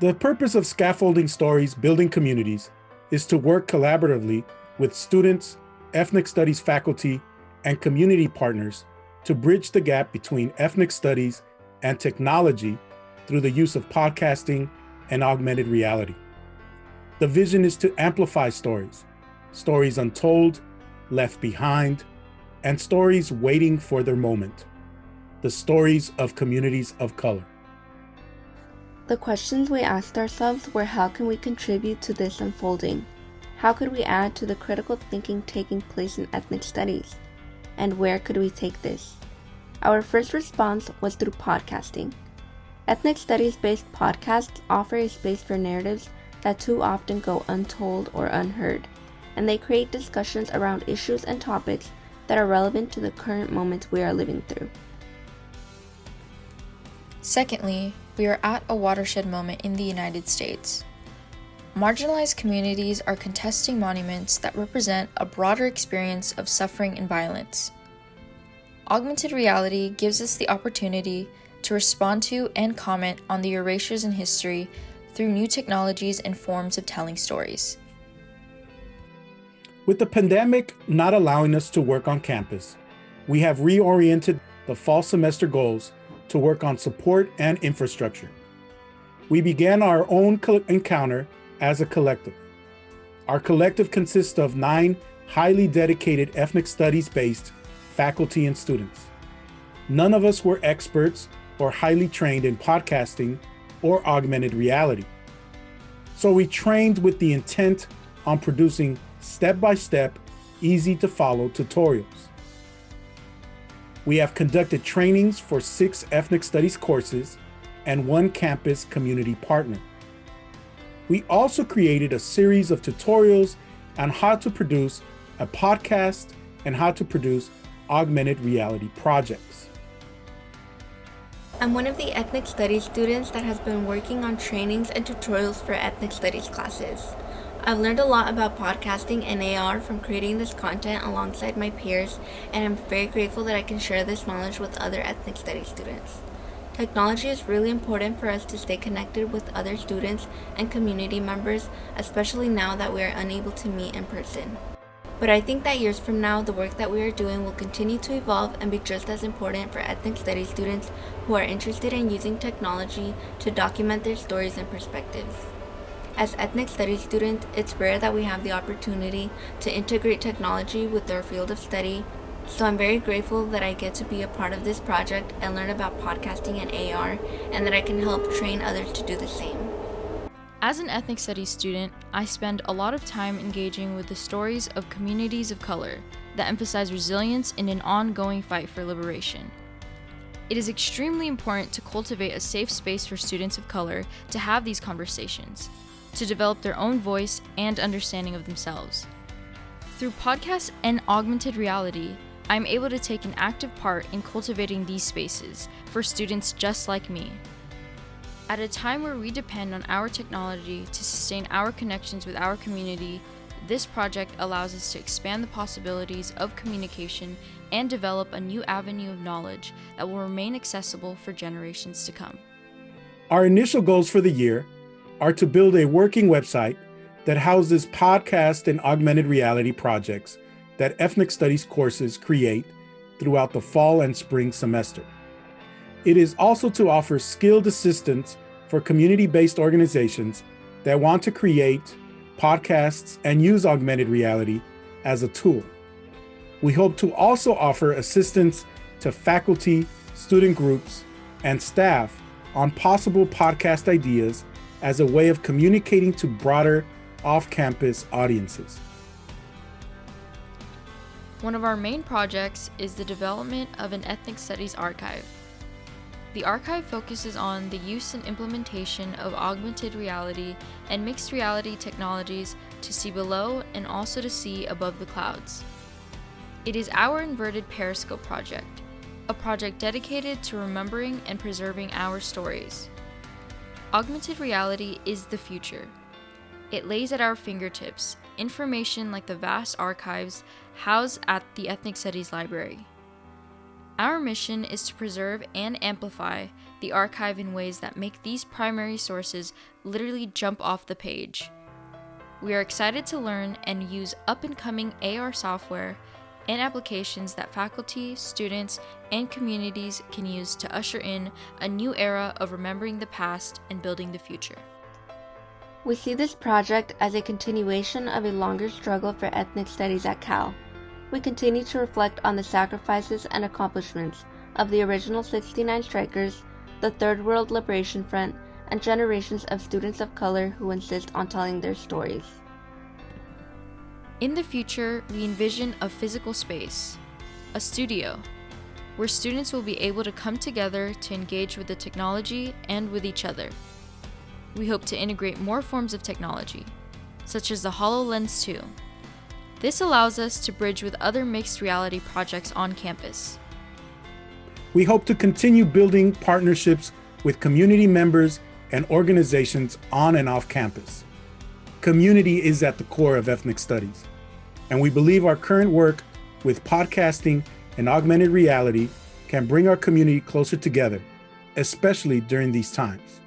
The purpose of scaffolding stories building communities is to work collaboratively with students, ethnic studies faculty, and community partners to bridge the gap between ethnic studies and technology through the use of podcasting and augmented reality. The vision is to amplify stories, stories untold, left behind, and stories waiting for their moment, the stories of communities of color. The questions we asked ourselves were how can we contribute to this unfolding? How could we add to the critical thinking taking place in ethnic studies? And where could we take this? Our first response was through podcasting. Ethnic studies based podcasts offer a space for narratives that too often go untold or unheard, and they create discussions around issues and topics that are relevant to the current moments we are living through. Secondly, we are at a watershed moment in the United States. Marginalized communities are contesting monuments that represent a broader experience of suffering and violence. Augmented reality gives us the opportunity to respond to and comment on the erasures in history through new technologies and forms of telling stories. With the pandemic not allowing us to work on campus, we have reoriented the fall semester goals to work on support and infrastructure. We began our own encounter as a collective. Our collective consists of nine highly dedicated ethnic studies based faculty and students. None of us were experts or highly trained in podcasting or augmented reality. So we trained with the intent on producing step by step, easy to follow tutorials. We have conducted trainings for six ethnic studies courses and one campus community partner. We also created a series of tutorials on how to produce a podcast and how to produce augmented reality projects. I'm one of the ethnic studies students that has been working on trainings and tutorials for ethnic studies classes. I've learned a lot about podcasting and AR from creating this content alongside my peers, and I'm very grateful that I can share this knowledge with other ethnic studies students. Technology is really important for us to stay connected with other students and community members, especially now that we are unable to meet in person. But I think that years from now, the work that we are doing will continue to evolve and be just as important for ethnic studies students who are interested in using technology to document their stories and perspectives. As ethnic studies students, it's rare that we have the opportunity to integrate technology with our field of study, so I'm very grateful that I get to be a part of this project and learn about podcasting and AR, and that I can help train others to do the same. As an ethnic studies student, I spend a lot of time engaging with the stories of communities of color that emphasize resilience in an ongoing fight for liberation. It is extremely important to cultivate a safe space for students of color to have these conversations to develop their own voice and understanding of themselves. Through podcasts and augmented reality, I'm able to take an active part in cultivating these spaces for students just like me. At a time where we depend on our technology to sustain our connections with our community, this project allows us to expand the possibilities of communication and develop a new avenue of knowledge that will remain accessible for generations to come. Our initial goals for the year are to build a working website that houses podcast and augmented reality projects that ethnic studies courses create throughout the fall and spring semester. It is also to offer skilled assistance for community-based organizations that want to create podcasts and use augmented reality as a tool. We hope to also offer assistance to faculty, student groups, and staff on possible podcast ideas as a way of communicating to broader off-campus audiences. One of our main projects is the development of an ethnic studies archive. The archive focuses on the use and implementation of augmented reality and mixed reality technologies to see below and also to see above the clouds. It is our inverted periscope project, a project dedicated to remembering and preserving our stories. Augmented reality is the future. It lays at our fingertips information like the vast archives housed at the Ethnic Studies Library. Our mission is to preserve and amplify the archive in ways that make these primary sources literally jump off the page. We are excited to learn and use up and coming AR software and applications that faculty, students, and communities can use to usher in a new era of remembering the past and building the future. We see this project as a continuation of a longer struggle for ethnic studies at Cal. We continue to reflect on the sacrifices and accomplishments of the original 69 strikers, the Third World Liberation Front, and generations of students of color who insist on telling their stories. In the future, we envision a physical space, a studio, where students will be able to come together to engage with the technology and with each other. We hope to integrate more forms of technology, such as the HoloLens 2. This allows us to bridge with other mixed reality projects on campus. We hope to continue building partnerships with community members and organizations on and off campus. Community is at the core of ethnic studies, and we believe our current work with podcasting and augmented reality can bring our community closer together, especially during these times.